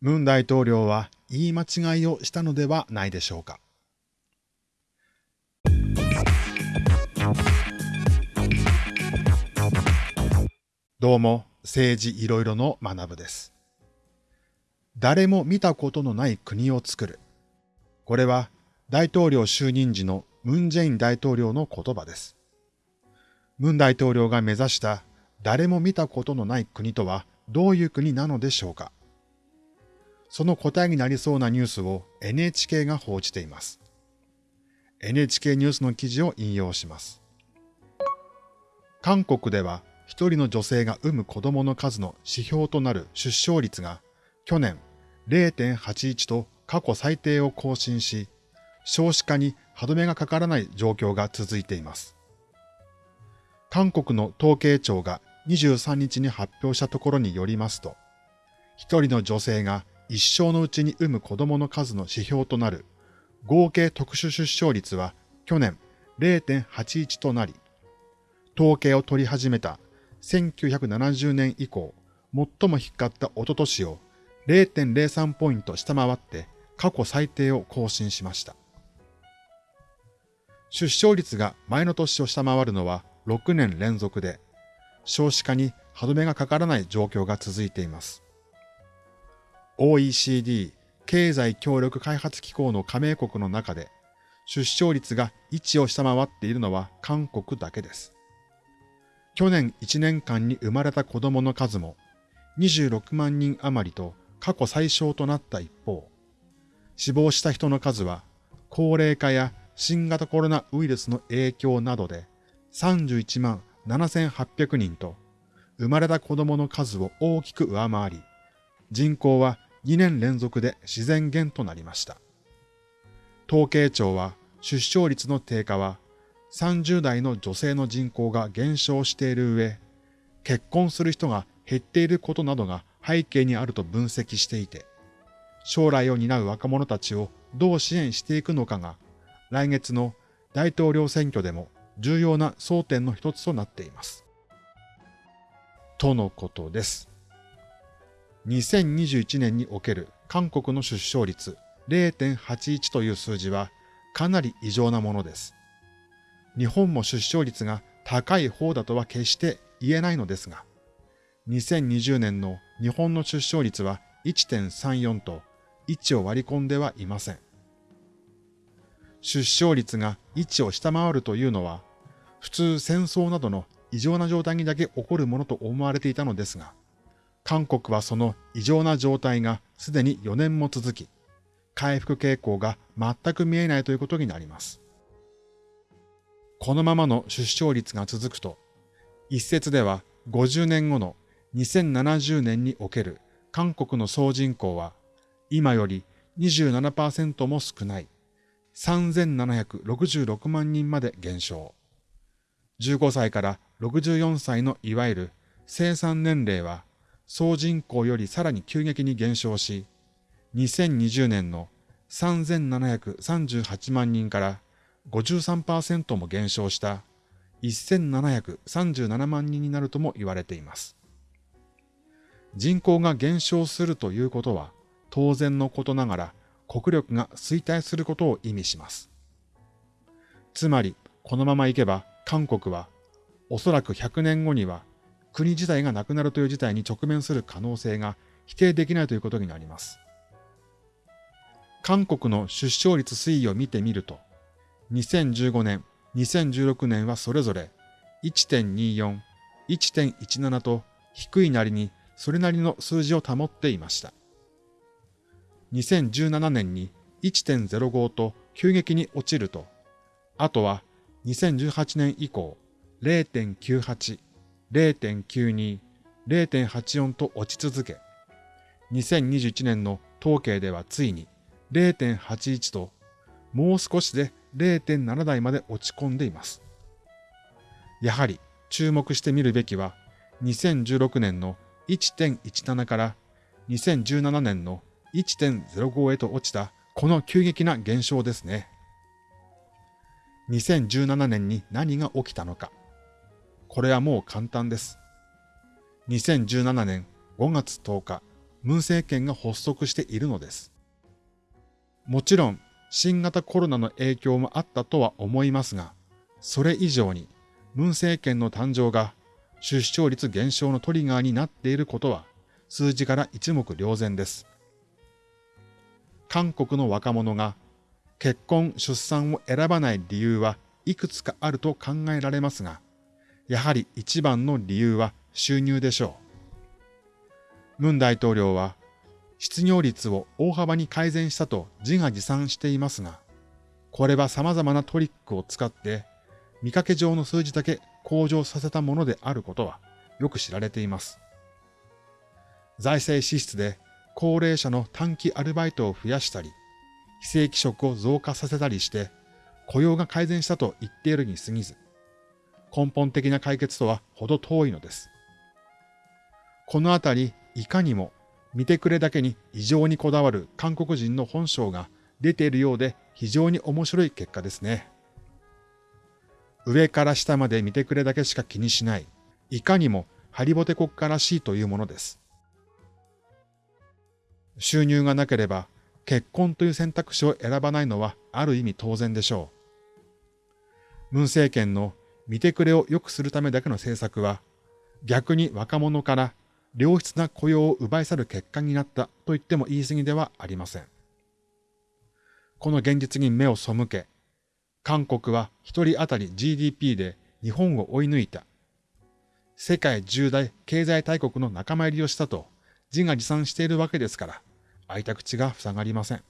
ムン大統領は言い間違いをしたのではないでしょうか。どうも、政治いろいろの学部です。誰も見たことのない国を作る。これは大統領就任時のムン・ジェイン大統領の言葉です。ムン大統領が目指した誰も見たことのない国とはどういう国なのでしょうかその答えになりそうなニュースを NHK が報じています。NHK ニュースの記事を引用します。韓国では一人の女性が産む子供の数の指標となる出生率が去年0.81と過去最低を更新し、少子化に歯止めがかからない状況が続いています。韓国の統計庁が23日に発表したところによりますと、一人の女性が一生のうちに産む子供の数の指標となる合計特殊出生率は去年0.81となり、統計を取り始めた1970年以降、最も低かった一昨年を0.03ポイント下回って過去最低を更新しました。出生率が前の年を下回るのは6年連続で、少子化に歯止めがかからない状況が続いています。OECD 経済協力開発機構の加盟国の中で出生率が1を下回っているのは韓国だけです。去年1年間に生まれた子供の数も26万人余りと過去最小となった一方、死亡した人の数は高齢化や新型コロナウイルスの影響などで31万7800人と生まれた子供の数を大きく上回り、人口は2年連続で自然減となりました。統計庁は出生率の低下は30代の女性の人口が減少している上、結婚する人が減っていることなどが背景にあると分析していて、将来を担う若者たちをどう支援していくのかが来月の大統領選挙でも重要な争点の一つとなっています。とのことです。2021年における韓国の出生率0.81という数字はかなり異常なものです。日本も出生率が高い方だとは決して言えないのですが、2020年の日本の出生率は1.34と1を割り込んではいません。出生率が1を下回るというのは、普通戦争などの異常な状態にだけ起こるものと思われていたのですが、韓国はその異常な状態がすでに4年も続き、回復傾向が全く見えないということになります。このままの出生率が続くと、一説では50年後の2070年における韓国の総人口は今より27%も少ない3766万人まで減少。15歳から64歳のいわゆる生産年齢は総人口よりさらに急激に減少し、2020年の3738万人から53%も減少した1737万人になるとも言われています。人口が減少するということは当然のことながら国力が衰退することを意味します。つまりこのままいけば韓国はおそらく100年後には国自体がなくなるという事態に直面する可能性が否定できないということになります。韓国の出生率推移を見てみると、2015年、2016年はそれぞれ1.24、1.17と低いなりにそれなりの数字を保っていました。2017年に1.05と急激に落ちると、あとは2018年以降0.98、0.92、0.84と落ち続け、2021年の統計ではついに0.81と、もう少しで0.7台まで落ち込んでいます。やはり注目してみるべきは、2016年の1.17から2017年の1.05へと落ちたこの急激な減少ですね。2017年に何が起きたのか。これはもう簡単です。2017年5月10日文政権が発足しているのです。もちろん、新型コロナの影響もあったとは思いますが、それ以上に、文政権の誕生が出生率減少のトリガーになっていることは、数字から一目瞭然です。韓国の若者が結婚・出産を選ばない理由はいくつかあると考えられますが、やはり一番の理由は収入でしょう。ムン大統領は失業率を大幅に改善したと自画自賛していますが、これは様々なトリックを使って見かけ上の数字だけ向上させたものであることはよく知られています。財政支出で高齢者の短期アルバイトを増やしたり、非正規職を増加させたりして雇用が改善したと言っているに過ぎず、根本的な解決とは程遠いのです。このあたり、いかにも見てくれだけに異常にこだわる韓国人の本性が出ているようで非常に面白い結果ですね。上から下まで見てくれだけしか気にしない、いかにもハリボテ国家らしいというものです。収入がなければ結婚という選択肢を選ばないのはある意味当然でしょう。文政権の見てくれを良くするためだけの政策は逆に若者から良質な雇用を奪い去る結果になったと言っても言い過ぎではありません。この現実に目を背け、韓国は一人当たり GDP で日本を追い抜いた。世界重大経済大国の仲間入りをしたと自画自賛しているわけですから、開いた口が塞がりません。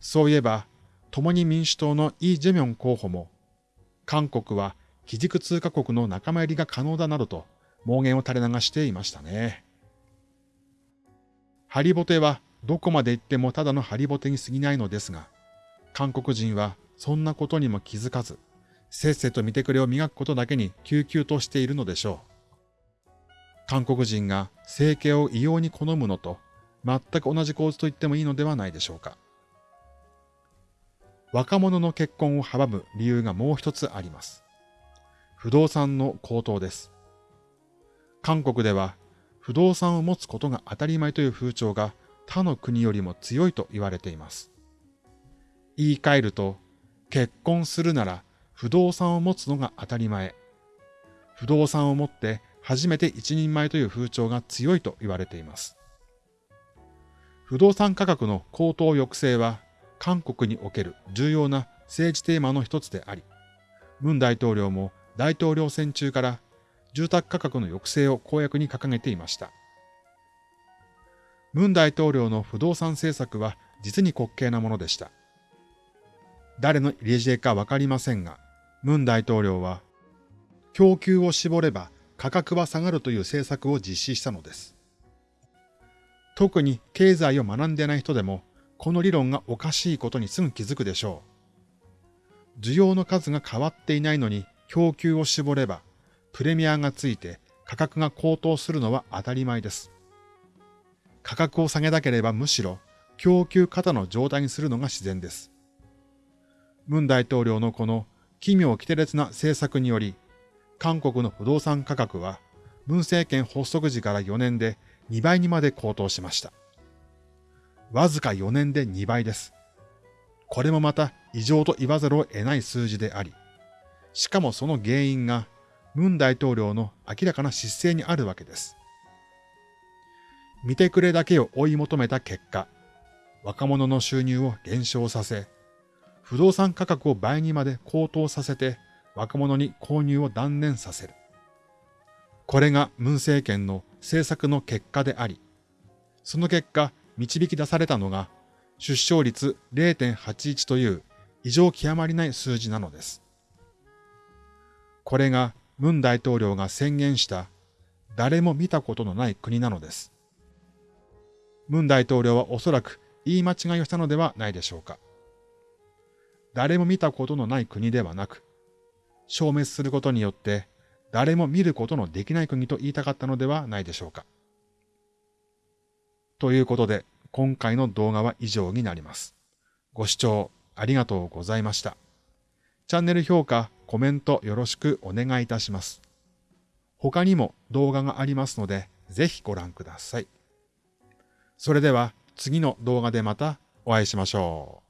そういえば、共に民主党のイ・ジェミョン候補も、韓国は基軸通貨国の仲間入りが可能だなどと妄言を垂れ流していましたね。ハリボテはどこまで行ってもただのハリボテに過ぎないのですが、韓国人はそんなことにも気づかず、せっせと見てくれを磨くことだけに救急としているのでしょう。韓国人が整形を異様に好むのと全く同じ構図と言ってもいいのではないでしょうか。若者の結婚を阻む理由がもう一つあります。不動産の高騰です。韓国では不動産を持つことが当たり前という風潮が他の国よりも強いと言われています。言い換えると、結婚するなら不動産を持つのが当たり前。不動産を持って初めて一人前という風潮が強いと言われています。不動産価格の高騰抑制は韓国における重要な政治テーマの一つであり、ムン大統領も大統領選中から住宅価格の抑制を公約に掲げていました。ムン大統領の不動産政策は実に滑稽なものでした。誰の入れ知恵かわかりませんが、ムン大統領は、供給を絞れば価格は下がるという政策を実施したのです。特に経済を学んでない人でも、この理論がおかしいことにすぐ気づくでしょう。需要の数が変わっていないのに供給を絞れば、プレミアがついて価格が高騰するのは当たり前です。価格を下げなければむしろ供給過多の状態にするのが自然です。ムン大統領のこの奇妙奇烈な政策により、韓国の不動産価格は、文政権発足時から4年で2倍にまで高騰しました。わずか4年で2倍です。これもまた異常と言わざるを得ない数字であり、しかもその原因がムン大統領の明らかな失勢にあるわけです。見てくれだけを追い求めた結果、若者の収入を減少させ、不動産価格を倍にまで高騰させて若者に購入を断念させる。これがムン政権の政策の結果であり、その結果導き出されたのが出生率0.81という異常極まりない数字なのです。これがムン大統領が宣言した誰も見たことのない国なのです。ムン大統領はおそらく言い間違いをしたのではないでしょうか。誰も見たことのない国ではなく、消滅することによって誰も見ることのできない国と言いたかったのではないでしょうか。ということで、今回の動画は以上になります。ご視聴ありがとうございました。チャンネル評価、コメントよろしくお願いいたします。他にも動画がありますので、ぜひご覧ください。それでは次の動画でまたお会いしましょう。